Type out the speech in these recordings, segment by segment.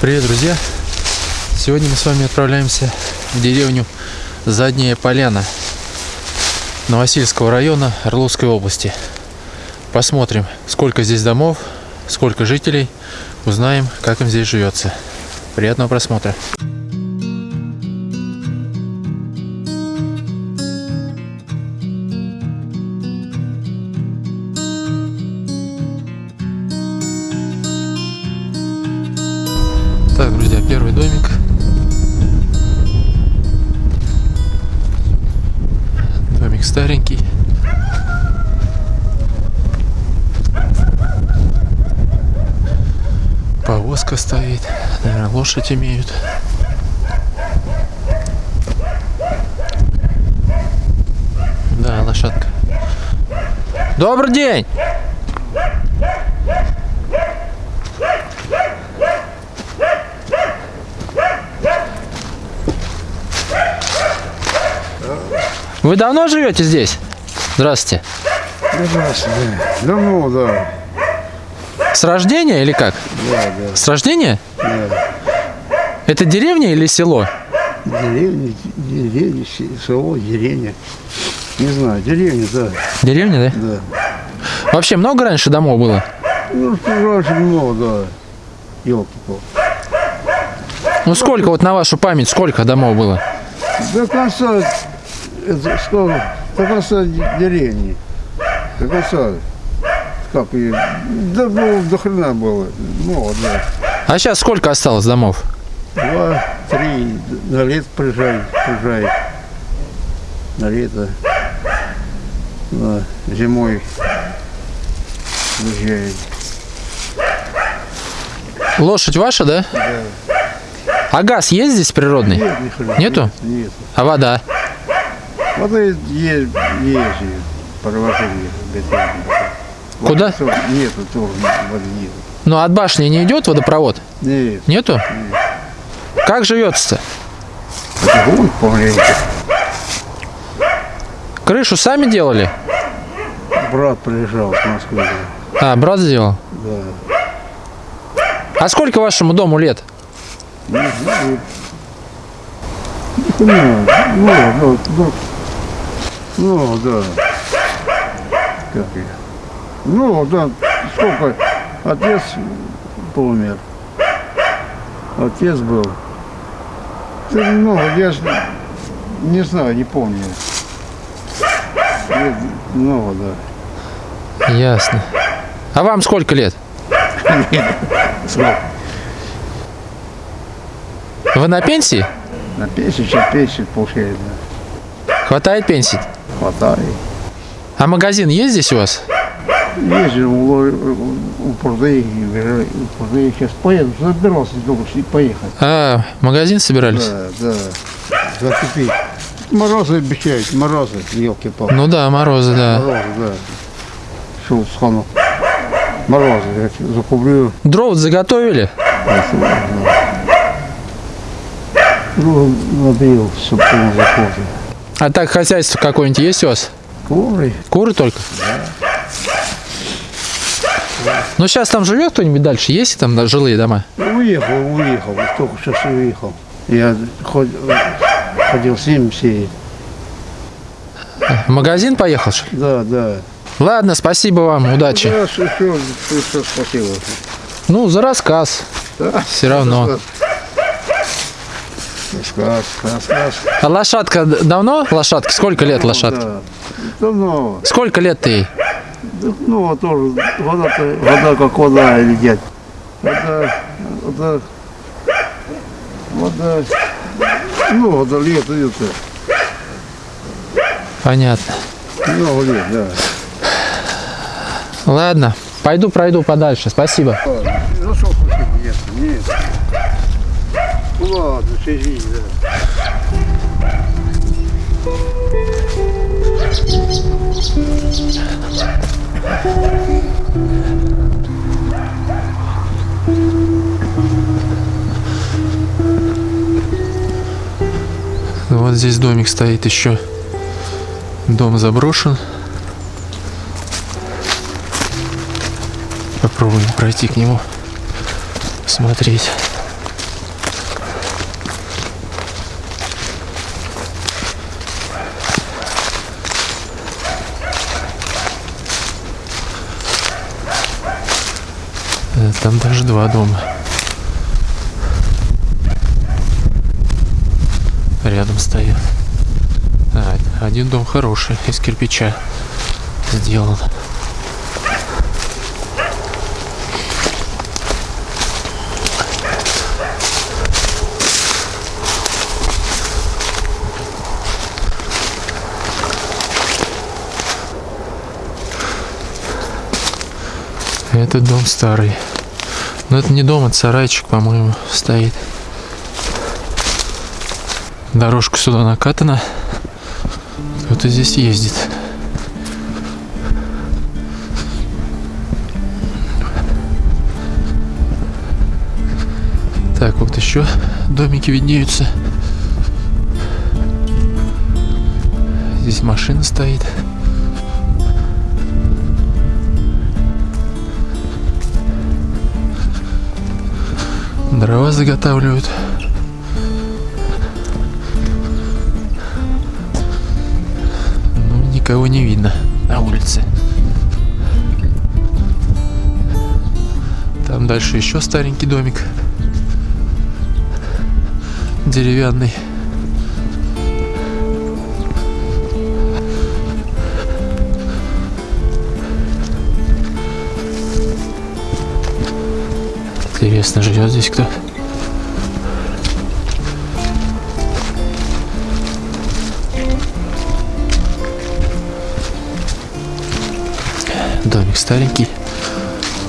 Привет, друзья! Сегодня мы с вами отправляемся в деревню Задняя Поляна Новосильского района Орловской области. Посмотрим, сколько здесь домов, сколько жителей, узнаем, как им здесь живется. Приятного просмотра! Так, друзья, первый домик. Домик старенький. Повозка стоит. Наверное, лошадь имеют. Да, лошадка. Добрый день! Вы давно живете здесь? Здравствуйте. Здравствуйте. Давно, да. С рождения или как? Да, да. С рождения? да. Это деревня или село? Деревня, деревня, се- село, деревня. Не знаю, деревня, да, Деревня, да? да. Вообще много раньше домов было? Ну, раньше много, да. елки Ну сколько вот на вашу память, сколько домов было? До конца, это, что, конца де- деревни. Конца. Как и, да, ну, до хрена было. Много, да. А сейчас сколько осталось домов? Два, три, на лет приезжает, приезжает. На лето. Да, зимой приезжает. Лошадь ваша, да? Да. А газ есть здесь природный? Нет, ни хрена. Нету? Нет. А вода? Вот и есть, есть провожение. Куда? Нету тоже воды нет. Ну от башни не идет водопровод? Нет. Нету? Как живется-то? Помаленьку. Крышу сами делали? Брат приезжал с Москвы. А, брат сделал? Да. А сколько вашему дому лет? Не знаю. Ну, ну, ну, ну, ну, да. Как я? Ну, да, сколько? Отец помер. Отец был. Ну, я ж не знаю, не помню. Лет Много, да. Ясно. А вам сколько лет? Вы на пенсии? На пенсию, сейчас пенсию получает, да. Хватает пенсии? Хватает. А магазин есть здесь у вас? Ездил у, у пруды, у пруды сейчас поеду, забирался что и поехать. А, магазин собирались? Да, да. Закупить. Морозы обещают, морозы, елки-палки. Ну да, морозы, да. Морозы, да. Шел в схану. Морозы, я закуплю. Дров заготовили? Ну, набил, чтобы закончил. А так хозяйство какое-нибудь есть у вас? Куры. Куры только? Ну сейчас там живет кто-нибудь дальше? Есть там да, жилые дома? Уехал, уехал, только сейчас уехал. Я ход- ходил с ним сеять. В магазин поехал? что ли? Да, да. Ладно, спасибо вам, удачи. Да, что, что, что, спасибо. Ну, за рассказ. Да. Все равно. Сказ, сказ, сказ. А лошадка давно? Лошадка? Сколько лет лошадке? Да. Давно. Сколько лет ты ей? Ну, тоже вода-то, вода как вода, или дядь. Вода, вода, вода, ну, вода лет, это, Понятно. много лет, да. Ладно, пойду пройду подальше. Спасибо. Хотите, нет, нет. Ну, ладно, извини, да. Вот здесь домик стоит еще. Дом заброшен. Попробуем пройти к нему, посмотреть. Там даже два дома. Рядом стоят. А, один дом хороший, из кирпича сделан. Этот дом старый. Но это не дом, это сарайчик, по-моему, стоит. Дорожка сюда накатана. Кто-то здесь ездит. Так, вот еще домики виднеются. Здесь машина стоит. Дрова заготавливают. Ну, никого не видно на улице. Там дальше еще старенький домик. Деревянный. Интересно, живет здесь кто? Домик старенький.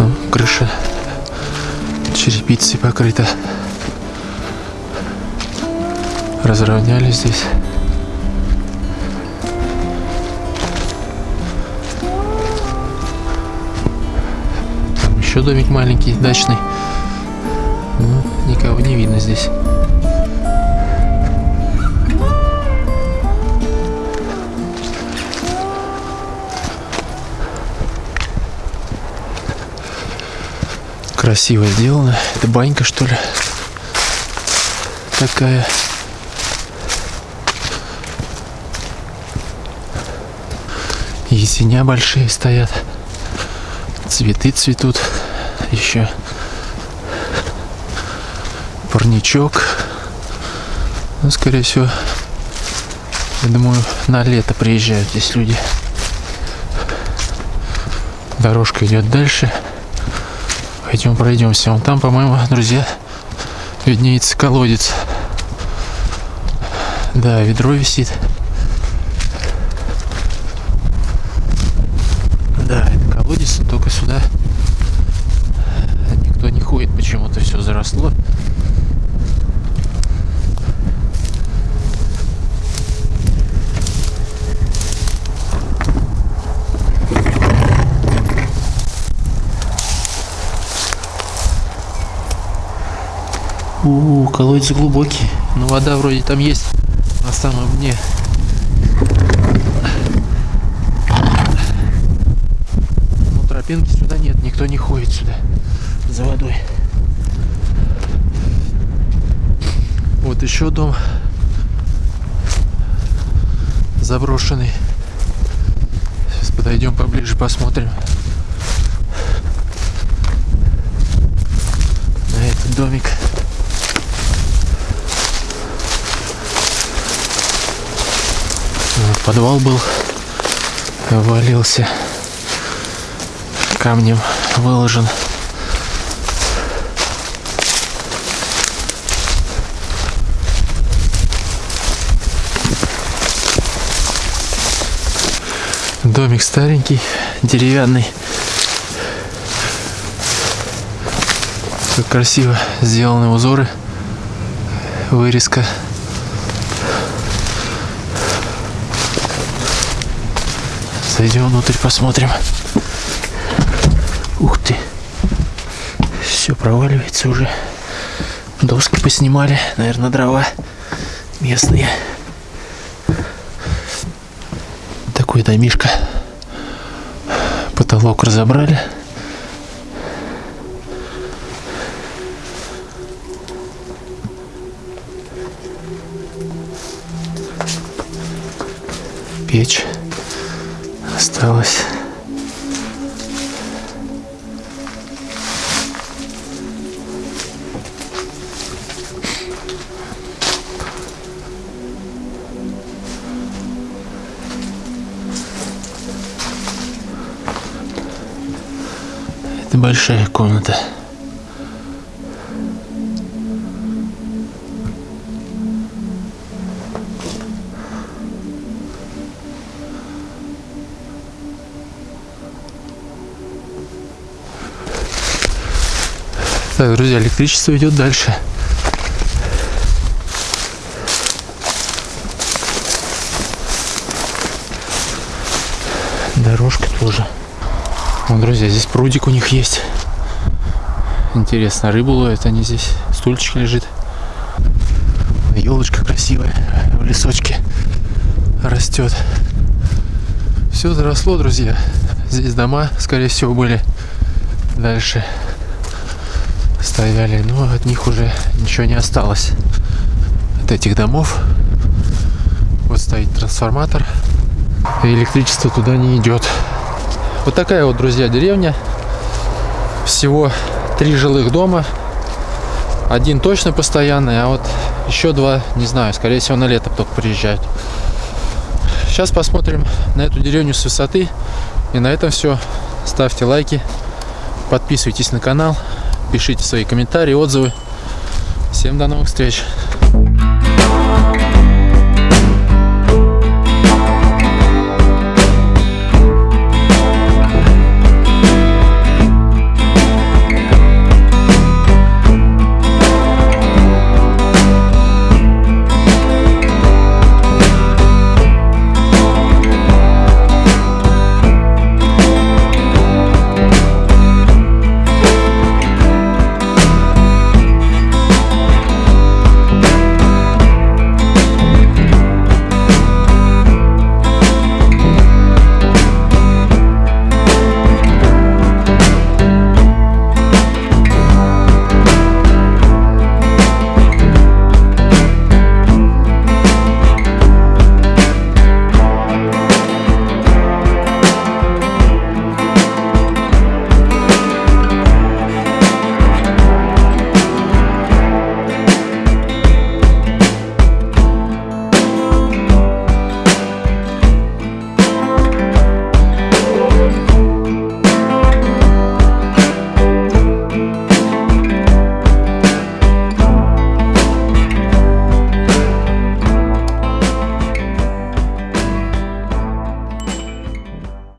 Ну, крыша черепицей покрыта. Разровняли здесь. Там еще домик маленький, дачный. Никого не видно здесь. Красиво сделано. Это банька, что ли? Такая. Есеня большие стоят. Цветы цветут. Еще парничок. Ну, скорее всего, я думаю, на лето приезжают здесь люди. Дорожка идет дальше. Пойдем пройдемся. Вон там, по-моему, друзья, виднеется колодец. Да, ведро висит. Да, это колодец, но только сюда никто не ходит. Почему-то все заросло. У, колодец глубокий. Но вода вроде там есть на самом дне. Но тропинки сюда нет, никто не ходит сюда за водой. Вот еще дом заброшенный. Сейчас подойдем поближе, посмотрим. Этот домик. Вот подвал был, валился, камнем выложен. Домик старенький, деревянный. Как красиво сделаны узоры, вырезка. Зайдем внутрь, посмотрим. Ух ты. Все проваливается уже. Доски поснимали. Наверное, дрова местные. Такой домишка. Потолок разобрали. Печь осталось. Это большая комната. Так, друзья, электричество идет дальше. Дорожка тоже. Вон, друзья, здесь прудик у них есть. Интересно, рыбу ловят они здесь. Стульчик лежит. Елочка красивая в лесочке растет. Все заросло, друзья. Здесь дома, скорее всего, были дальше стояли, но от них уже ничего не осталось. От этих домов. Вот стоит трансформатор. И электричество туда не идет. Вот такая вот, друзья, деревня. Всего три жилых дома. Один точно постоянный, а вот еще два, не знаю, скорее всего, на лето только приезжают. Сейчас посмотрим на эту деревню с высоты. И на этом все. Ставьте лайки, подписывайтесь на канал, пишите свои комментарии, отзывы. Всем до новых встреч!